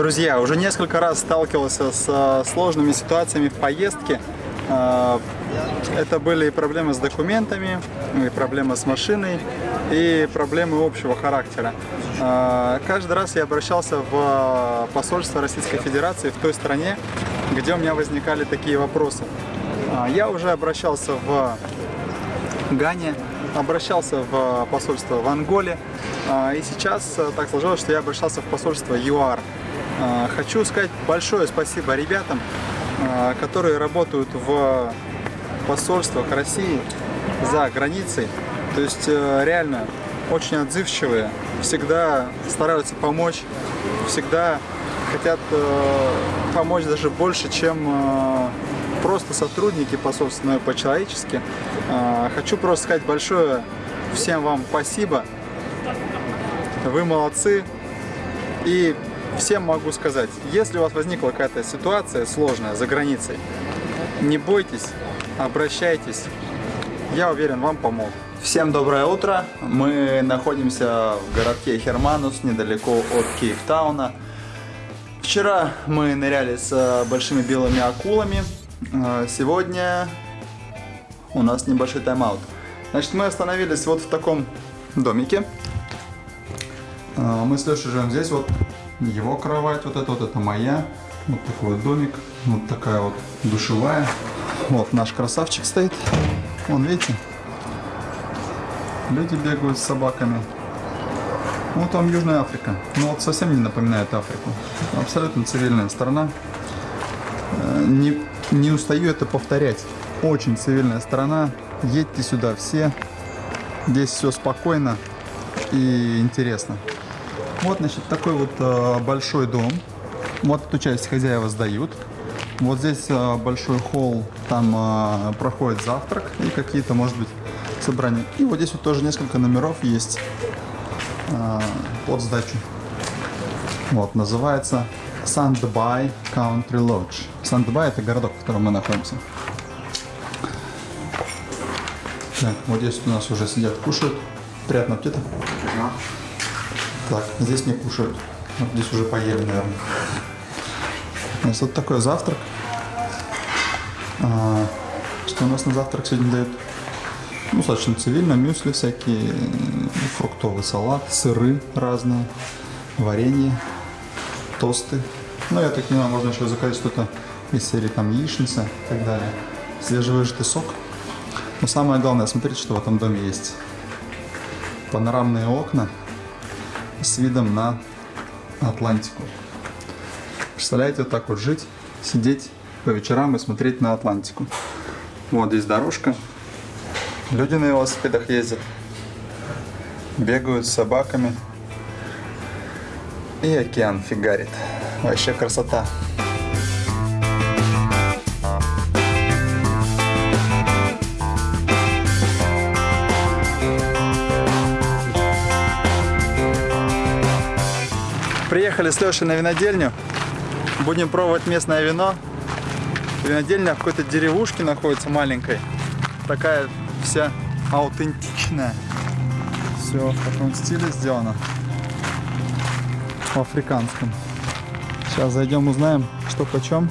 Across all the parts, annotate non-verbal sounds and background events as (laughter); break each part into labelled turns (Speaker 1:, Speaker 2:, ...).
Speaker 1: Друзья, уже несколько раз сталкивался с э, сложными ситуациями в поездке. Э, Это были и проблемы с документами, и проблемы с машиной, и проблемы общего характера. Э, Каждый раз я обращался в посольство Российской Федерации в той стране, где у меня возникали такие вопросы. Я уже обращался в Гане, обращался в посольство в Анголе, и сейчас так сложилось, что я обращался в посольство ЮАР. А, Хочу сказать большое спасибо ребятам, а, которые работают в посольствах России за границей. То есть э, реально очень отзывчивые, всегда стараются помочь, всегда хотят э, помочь даже больше, чем э, просто сотрудники посольства, но и по-человечески. А, Хочу просто сказать большое всем вам спасибо. Вы молодцы. И всем могу сказать, если у вас возникла какая-то ситуация сложная за границей, не бойтесь, обращайтесь. Я уверен, вам помогут. Всем доброе утро. Мы находимся в городке Херманус, недалеко от Кейптауна. Вчера мы ныряли с э, большими белыми акулами. Э, Сегодня у нас небольшой тайм-аут. Значит, мы остановились вот в таком домике. Э, Мы с Лешей живем здесь, вот его кровать, вот это вот, это моя. Вот такой вот домик, вот такая вот душевая. Вот наш красавчик стоит. Вон, видите? Люди бегают с собаками. Вот там Южная Африка. Ну вот совсем не напоминает Африку. Абсолютно цивильная страна. Э, Не, не устаю это повторять. Очень цивильная страна. Едьте сюда все. Здесь все спокойно и интересно. Вот, значит, такой вот э, большой дом. Вот эту часть хозяева сдают. Вот здесь э, большой холл, там э, проходит завтрак и какие-то, может быть, собрания. И вот здесь вот тоже несколько номеров есть э, под сдачу. Вот, называется Sandby Country Lodge. Sandby это городок, в котором мы находимся. Так, вот здесь у нас уже сидят, кушают. Приятного аппетита. Так, здесь не кушают. Вот здесь уже поели, наверное. Значит, вот такой завтрак. А, что у нас на завтрак сегодня дают? Ну, достаточно цивильно, мюсли всякие, фруктовый салат, сыры разные, варенье, тосты. Ну, я так понимаю, можно еще заказать что-то из серии там яичница и так далее. Свежевыжатый сок. Но самое главное, смотрите, что в этом доме есть. Панорамные окна с видом на Атлантику. Представляете, вот так вот жить, сидеть по вечерам и смотреть на Атлантику. Вот здесь дорожка. Люди на велосипедах ездят. Бегают с собаками. И океан фигарит. Вообще красота. Приехали с Лешей на винодельню. Будем пробовать местное вино. Винодельня в какой-то деревушке находится маленькой. Такая вся аутентичная. Все в таком стиле сделано. В африканском. Сейчас зайдем, узнаем, что почем.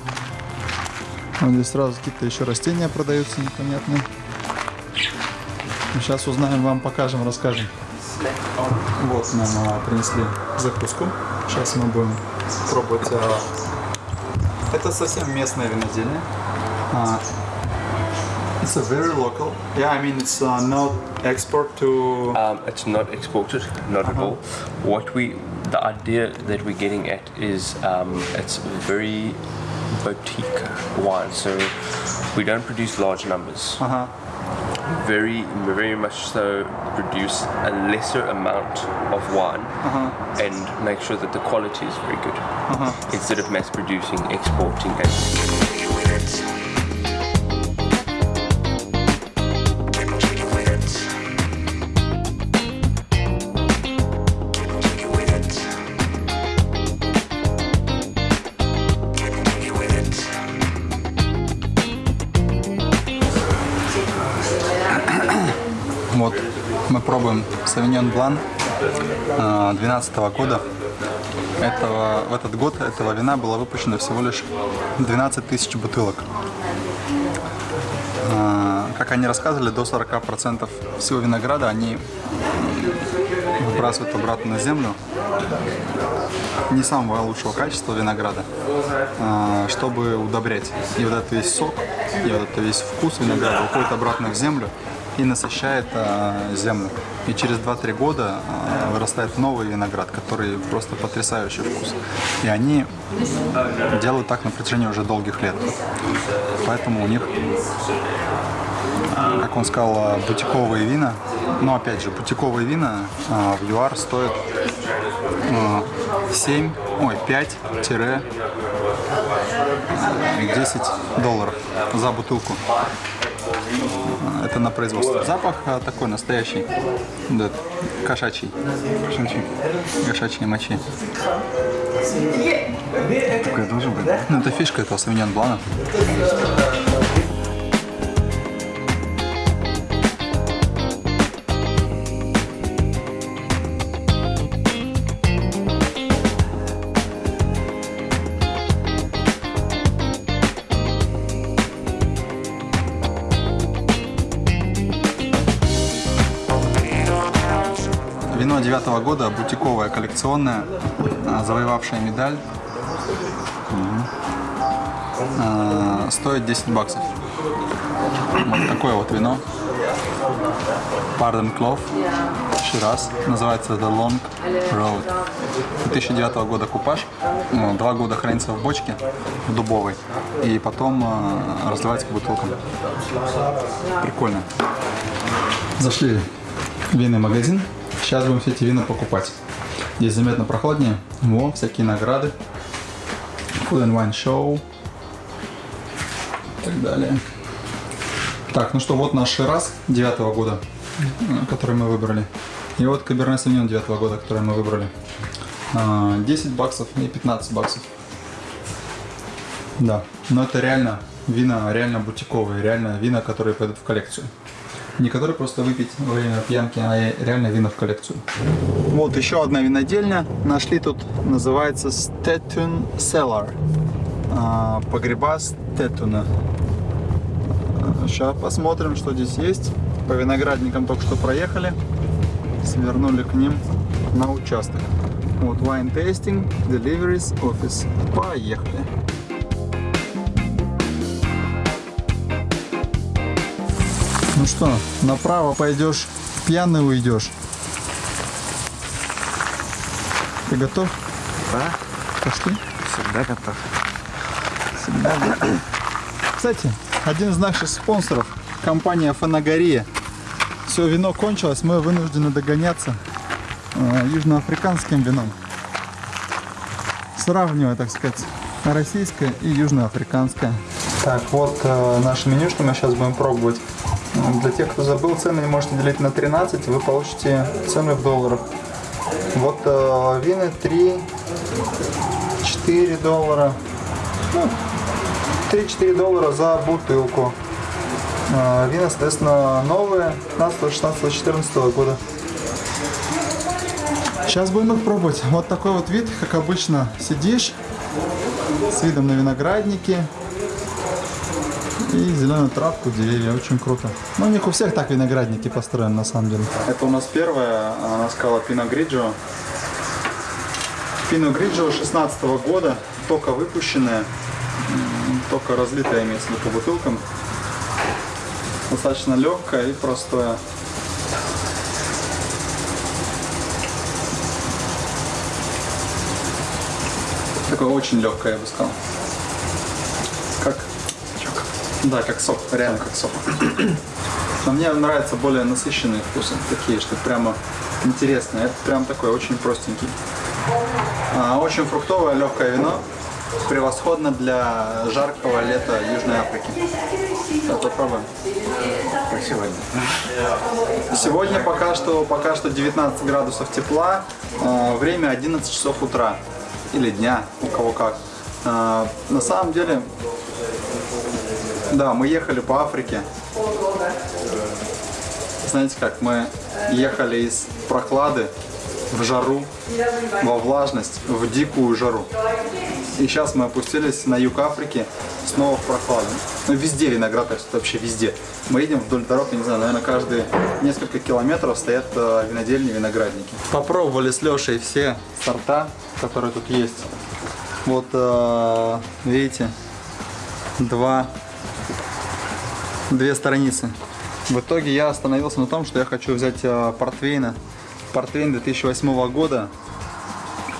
Speaker 1: Вот здесь сразу какие-то еще растения продаются непонятные. Сейчас узнаем, вам покажем, расскажем. Вот нам а, принесли закуску. Сейчас мы будем пробовать. а, Это совсем местное винодельня. А, It's a very local. Yeah, I mean it's uh, not export to.
Speaker 2: Um, it's not exported, not at all. What we, the idea that we're getting at is um, it's very boutique wine. So we don't produce large numbers.
Speaker 1: Uh-huh.
Speaker 2: Very, very much so produce a lesser amount of wine uh-huh. and make sure that the quality is very good uh-huh. instead of mass producing, exporting, and
Speaker 1: мы пробуем Sauvignon Blanc 12 года. этого, в этот год этого вина было выпущено всего лишь 12 тысяч бутылок. А, как они рассказывали, до 40% всего винограда они выбрасывают обратно на землю. Не самого лучшего качества винограда, а, чтобы удобрять. И вот этот весь сок, и вот этот весь вкус винограда уходит обратно в землю и насыщает а, землю. И через 2-3 года а, вырастает новый виноград, который просто потрясающий вкус. И они делают так на протяжении уже долгих лет. Поэтому у них, как он сказал, бутиковые вина. Но опять же, бутиковые вина а, в ЮАР стоят 7, ой, 5-10 долларов за бутылку. Это на производство. Запах а, такой настоящий, да, кошачий, кошачий, кошачьей мочи.
Speaker 3: Такое должен быть, да?
Speaker 1: Ну, это фишка этого Савиньон Блана. Вино девятого года, бутиковое, коллекционное, а, завоевавшее медаль. А, Стоит 10 баксов. Вот такое вот вино. Pardon Clove. Шираз. Называется The Long Road. 2009 года купаж. Ну, Два года хранится в бочке в дубовой. И потом а, разливается по бутылкам. Прикольно. Зашли в винный магазин. Сейчас будем все эти вина покупать. Здесь заметно прохладнее. Во, всякие награды. Food and Wine Show. И так далее. Так, ну что, вот наш Шираз 9 года, э, который мы выбрали. И вот Каберне Савиньон 9 года, который мы выбрали. А, 10 баксов и 15 баксов. Да, но это реально вина, реально бутиковые, реально вина, которые пойдут в коллекцию. Не которые просто выпить во время пьянки, а реально вина в коллекцию. Вот еще одна винодельня. Нашли тут, называется Stetun Cellar. А, Погреба Стетуна. Сейчас посмотрим, что здесь есть. По виноградникам только что проехали. Свернули к ним на участок. Вот Wine Tasting, Deliveries Office. Поехали. Ну что, направо пойдешь, пьяный уйдешь. Ты готов?
Speaker 3: Да,
Speaker 1: Пошли.
Speaker 3: всегда готов.
Speaker 1: Всегда готов. Кстати, один из наших спонсоров, компания Фанагория. Все, вино кончилось, мы вынуждены догоняться э, южноафриканским вином. Сравнивая, так сказать, российское и южноафриканское. Так, вот э, наше меню, что мы сейчас будем пробовать. Э, Для тех, кто забыл, цены можете делить на 13, вы получите цены в долларах. Вот э, вина 3, 4 доллара. Ну, 3-4 доллара за бутылку. А, Вина, соответственно, новые, 15, 16, 14 года. Сейчас будем их пробовать. Вот такой вот вид, как обычно, сидишь с видом на виноградники и зеленую травку, деревья. Очень круто. Ну, у них у всех так виноградники построены, на самом деле. Это у нас первая, она сказала Пино Гриджо. Пино Гриджо 16 года, только выпущенная, только разлитая имеется в виду по бутылкам. Достаточно легкая и простая. Такое очень легкое, я бы сказал. Как. Да, как сок, реально как сок. (clears throat) Но мне нравятся более насыщенные вкусы, такие, что прямо интересные. Это прям такой очень простенький. А, очень фруктовое, легкое вино. Превосходно для жаркого лета Южной Африки. Сейчас попробуем.
Speaker 3: Сегодня. (laughs)
Speaker 1: Сегодня пока что, пока что 19 градусов тепла, э, время 11 часов утра или дня, у кого как. Э, на самом деле, да, мы ехали по Африке. Знаете как, мы ехали из прохлады в жару, во влажность, в дикую жару. И сейчас мы опустились на юг Африки, снова в прохладу. Ну, везде виноград растет, вообще везде. Мы едем вдоль дорог, я не знаю, наверное, каждые несколько километров стоят э, винодельни, виноградники. Попробовали с Лешей все сорта, которые тут есть. Вот, э, видите, два, две страницы. В итоге я остановился на том, что я хочу взять э, портвейна. Портвейн 2008 года,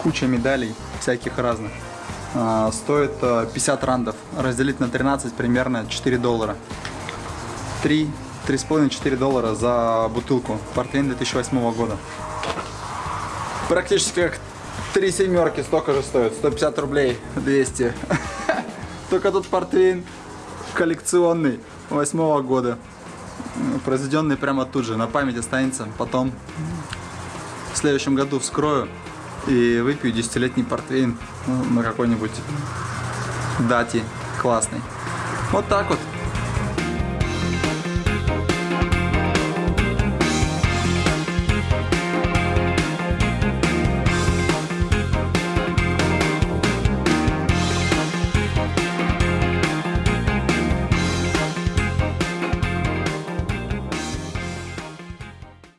Speaker 1: куча медалей всяких разных. А, стоит э, 50 рандов. Разделить на 13 примерно 4 доллара. 3, 3,5-4 доллара за бутылку. Портвейн 2008 года. Практически как три семерки столько же стоит. 150 рублей, 200. (laughs) Только тут портвейн коллекционный 8 года. Произведенный прямо тут же, на память останется. Потом в следующем году вскрою и выпью десятилетний портвейн ну, на какой-нибудь дате классный. Вот так вот.